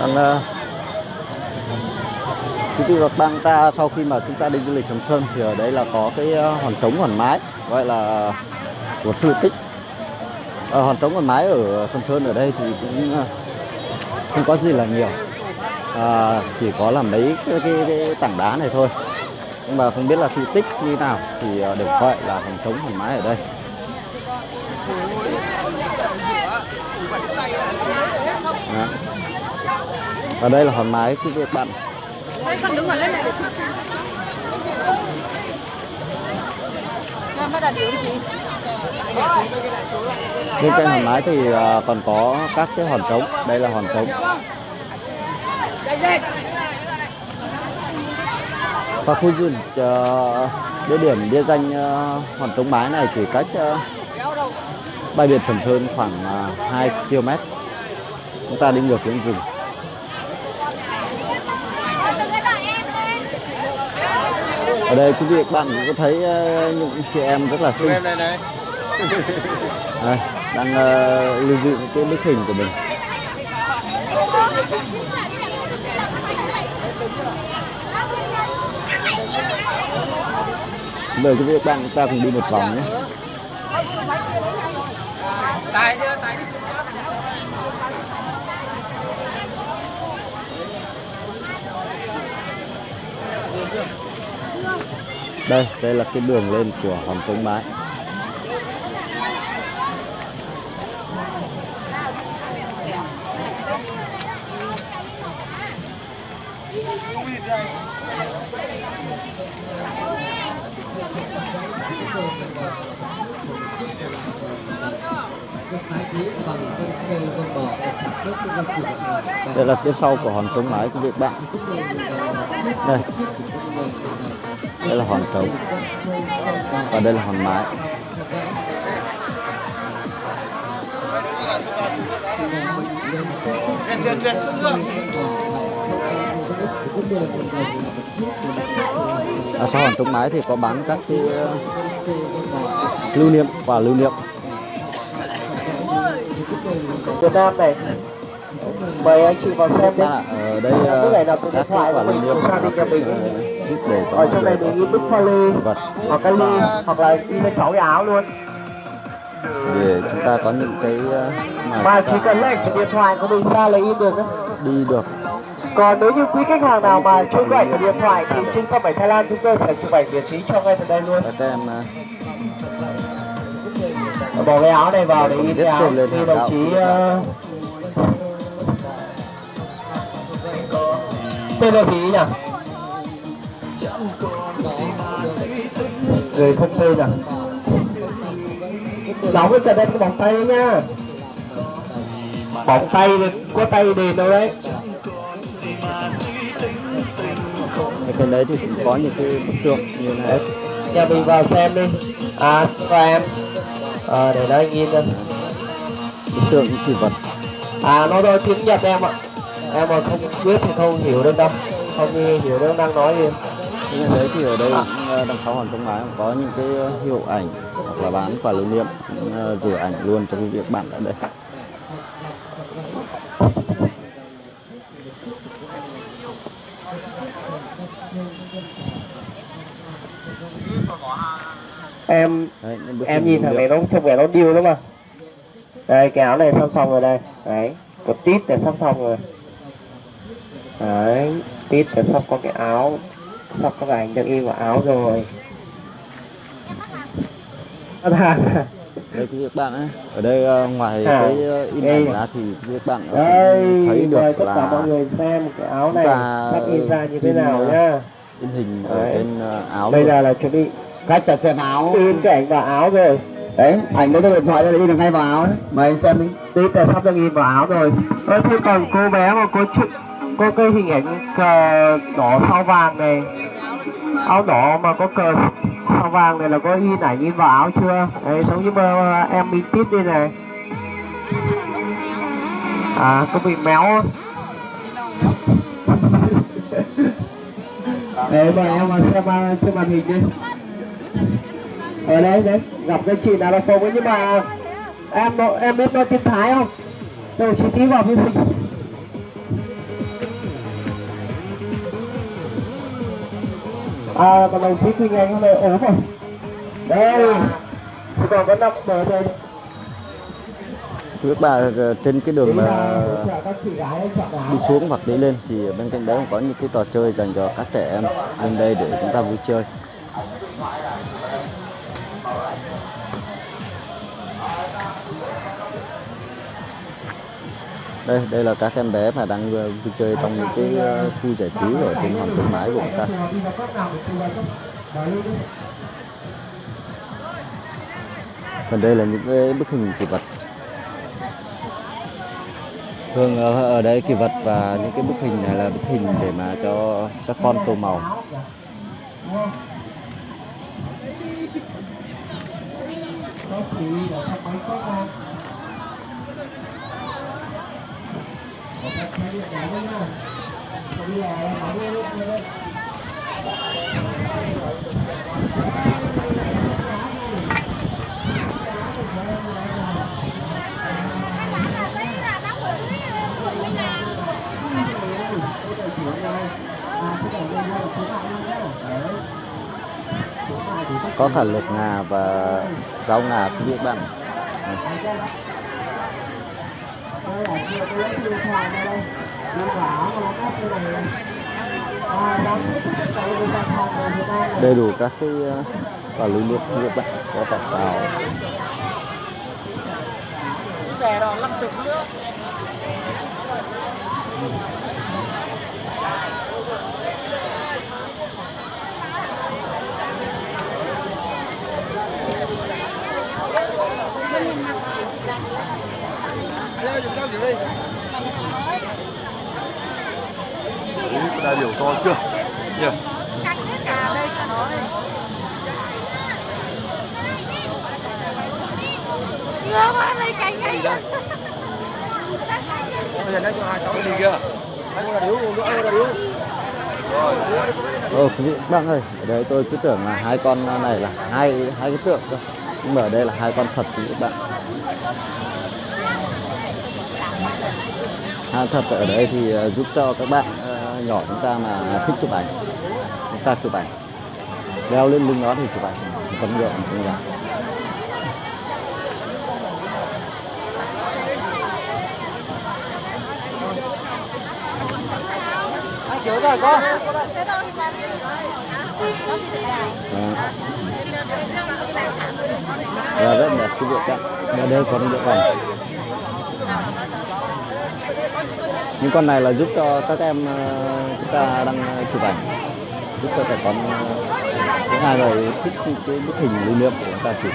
Còn, ờ, uh, quý vị bang ta sau khi mà chúng ta đi du lịch Sầm Sơn thì ở đây là có cái uh, hòn trống hòn mái gọi là của sư tích. Uh, hòn trống hòn mái ở Sầm Sơn ở đây thì cũng uh, không có gì là nhiều. À, chỉ có là mấy cái, cái, cái tảng đá này thôi. Nhưng mà không biết là di tích như nào thì uh, được gọi là hòn trống hòn mái ở đây. Đó ở đây là hòn mái quý vị và các bạn. Con đứng ở lên này gì? bên trên hòn mái thì à, còn có các cái hòn trống. Đây là hòn trống. Và khu du lịch ờ, địa điểm địa danh ờ, hòn trống mái này chỉ cách bãi biển Sầm Sơn khoảng uh, 2 km chúng ta đi ngược hướng rừng ở đây quý vị các bạn cũng có thấy ờ, những chị em rất là xinh. Đây, đang ờ, lưu giữ cái bức hình của mình. Mời quý vị các bạn chúng ta cùng đi một vòng nhé Tài chưa? Tài đây đây là cái đường lên của hòn Công mái đây là phía sau của hòn trống mái của Việt bạn. Đây đây là hòn trống. Và đây là hòn mái. Ở sau hòn trống mái thì có bán các cái ờ, lưu niệm và lưu niệm. Việt Nam này. Mời anh chị vào xem ạ, ở đây ờ, Cái này là cái các điện thoại quả của lưu mình niệm của gia đình nhà mình. ờ, giúp để ở trong này mình lê vật hoặc cái ly hoặc là in lên sáu cái áo luôn. Để chúng ta có những cái ờ, mà chỉ cần lấy cái điện thoại của mình ra là in được đi được. Còn nếu như quý khách hàng nào mà chưa có ảnh điện thoại thì trung tâm ảnh Thái Lan chúng tôi sẽ chụp ảnh miễn phí cho ngay từ đây luôn. Ờ, bỏ cái áo này vào để in cái áo hàng đồng chí ờ, tên là gì nhỉ người không tên à? Đóng cái trận đây có bóng tay đấy nha bóng tay thì có tay đền đâu đấy. Cái đấy thì cũng có những cái bức tượng như này. Nhà mình vào xem đi. À và em. Ờ để nó nhìn ra bức tượng những kỳ vật. À nó nói tiếng nhật em ạ em mà không biết thì không hiểu được đâu. Không hiểu được đang nói gì? Này đấy thì ở đây ờ, đằng sau trống mái cũng có những cái ờ, hiệu ảnh hoặc là bán quà lưu niệm cũng, ờ, rửa ảnh luôn cho cái việc bạn ở đây. Em đấy, em nhìn thằng này nó trông vẻ nó điêu lắm mà. Đây cái áo này sắp xong rồi đây. Đấy có tít này sắp xong rồi đấy tít là sắp có cái áo sắp có cái ảnh được in vào áo rồi đây quý vị các bạn ấy ở đây ờ, ngoài À, cái ờ, in ảnh ra thì quý vị các bạn đây thể thấy được tất cả mọi là người xem cái áo này sắp in ra như thế nào ờ, nhá in hình ở Đấy. trên ờ, áo bây giờ là chuẩn bị Cách chặt xem áo. in cái ảnh vào áo rồi Đấy, ảnh lấy cái điện thoại ra để in được ngay vào áo đấy. Mời anh xem đi. tít là sắp được in vào áo rồi ơ thế còn cô bé mà có chữ có cái hình ảnh cờ đỏ sao vàng này. Áo đỏ mà có cờ sao vàng này là có in ảnh in vào áo chưa? Đấy giống như mà em in tít đây này. À có bị méo không? Đấy mà em mà xem à, trên màn hình đi. Ở đây đấy, gặp cái chị nào là phông ấy nhưng mà Em em biết nói tiếng Thái không? tôi chị tí vào phía à còn đồng chí Quỳnh Anh hôm nay ốm rồi đây thì còn có năm bờ đây. Các bạn ờ, trên cái đường đi xuống hoặc đi lên thì bên cạnh đấy cũng có những cái trò chơi dành cho các trẻ em lên đây để chúng ta vui chơi đây đây là các em bé mà đang vui chơi trong những cái ờ, khu giải trí ở trên hòn khuyến mãi của chúng ta còn đây là những cái bức hình kỷ vật thường ở, đây kỷ vật và những cái bức hình này là bức hình để mà cho các con tô màu Thank you là không mấy có không Một cái thấy điện thoại đó nha. Bây giờ em hỏi đi, đi, đi có cả lục ngà và rau ngà cũng bị bằng đây là điện thoại đây. Điện thoại có cái này. À, đóng cái đầy đủ các cái quả lưu niệm quý có cả xào về đó 50 nữa đại biểu to chưa? Nhỉ. Nói ngứa quá lấy cánh ấy bây giờ nói cho hai cháu cái gì kia anh là điếu nữa anh là điếu. Rồi. Ồ quý vị bạn ơi, ở đây tôi cứ tưởng là hai con này là hai hai cái tượng cơ. Nhưng mà ở đây là hai con thật quý vị các bạn. Hai thật, ở đây thì à, giúp cho các bạn à, nhỏ chúng ta mà thích chụp ảnh. Chúng ta chụp ảnh. Đeo lên lưng nó thì chụp ảnh. Tấm nhựa trong nhà. anh rồi con Và rất đẹp, cái việc vâng, các đây còn được ảnh. Những con này là giúp cho các em ờ, chúng ta đang ờ, chụp ảnh. Giúp cho trẻ con những ai rồi thích cái bức hình lưu niệm của chúng ta chụp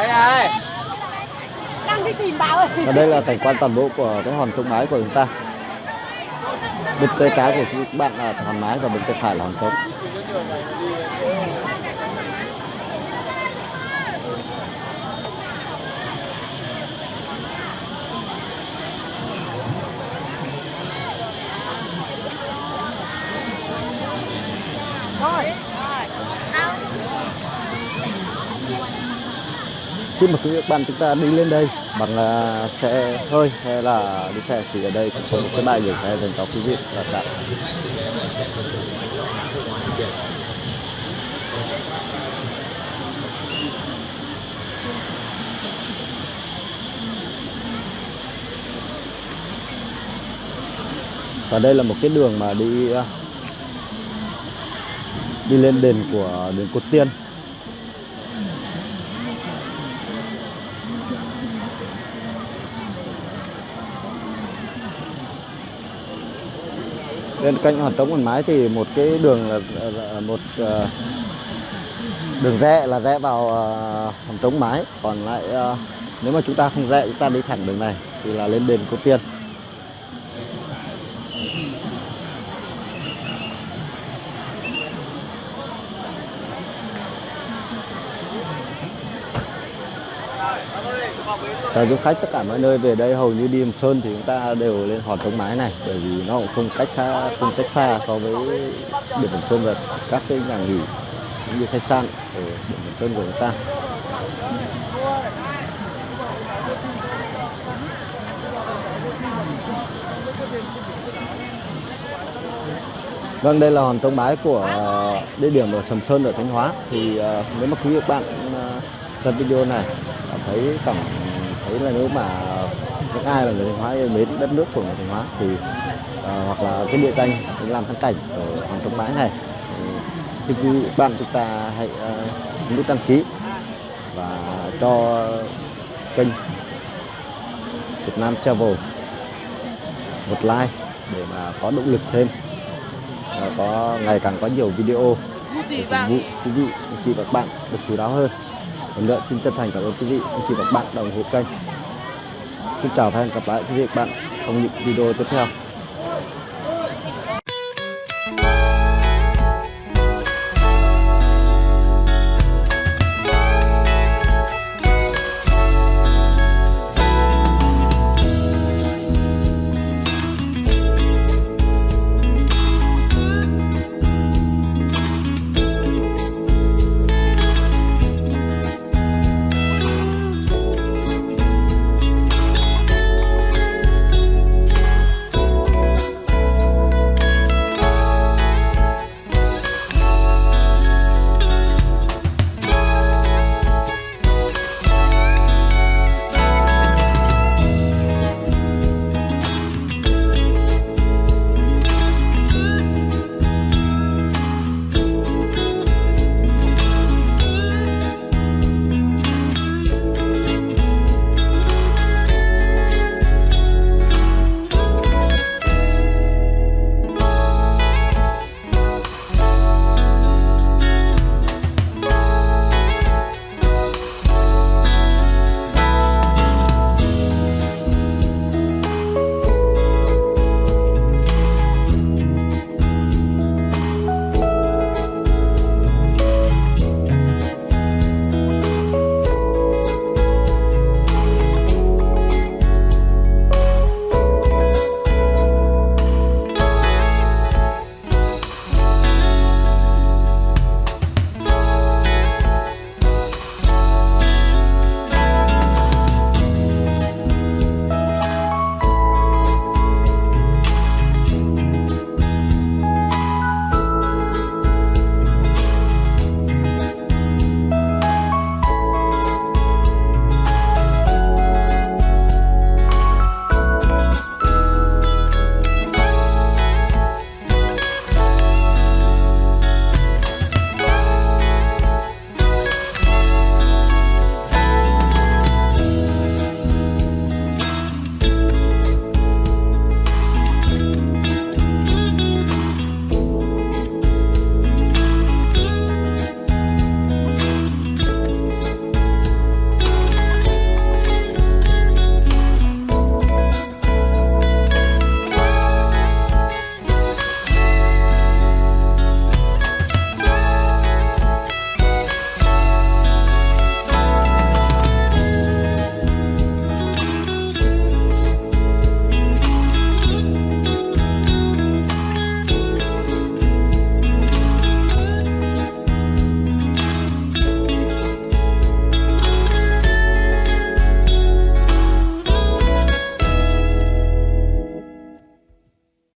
đây này đang đi tìm bảo ơi và đây là cảnh quan toàn bộ của cái hòn trống mái của chúng ta. Bên tay trái của các bạn là hòn mái và bên tay phải là hòn trống khi mà các bạn chúng ta đi lên đây bằng à, xe hơi hay là đi xe thì ở đây cũng có một cái bãi gửi xe dành cho quý vị và các bạn. Và đây là một cái đường mà đi à, đi lên đền của đền Cột Tiên. Bên cạnh hòn trống quần mái thì một cái đường là, là- một uh, đường rẽ là rẽ vào uh, hòn trống mái. Còn lại uh, nếu mà chúng ta không rẽ chúng ta đi thẳng đường này thì là lên đền Cô Tiên. Chào du khách tất cả mọi nơi về đây hầu như đi Hầm Sơn thì chúng ta đều lên hòn trống mái này bởi vì nó cũng không cách khá, không cách xa so với biển Hầm Sơn và các cái nhà nghỉ cũng như khách sạn ở biển Hầm Sơn của chúng ta. Vâng, đây là hòn trống mái của à, địa điểm ở Sầm Sơn ở Thanh Hóa. Thì à, nếu mà quý vị các bạn à, xem video này cảm thấy cảm thấy là nếu mà những ai là người Thanh Hóa yêu mến đất nước của người Thanh Hóa thì uh, hoặc là cái địa danh làm thắng cảnh ở Hoàng trống Bãi này. Thì xin quý vị bạn chúng ta hãy uh, nút đăng ký và cho kênh Việt Nam Travel một like để mà có động lực thêm và có ngày càng có nhiều video để phục vụ quý vị chị và các bạn được chú đáo hơn. Vâng, một nữa xin chân thành cảm ơn quý vị anh chị và các bạn đã ủng hộ kênh. Xin chào và hẹn gặp lại quý vị và các bạn trong những video tiếp theo.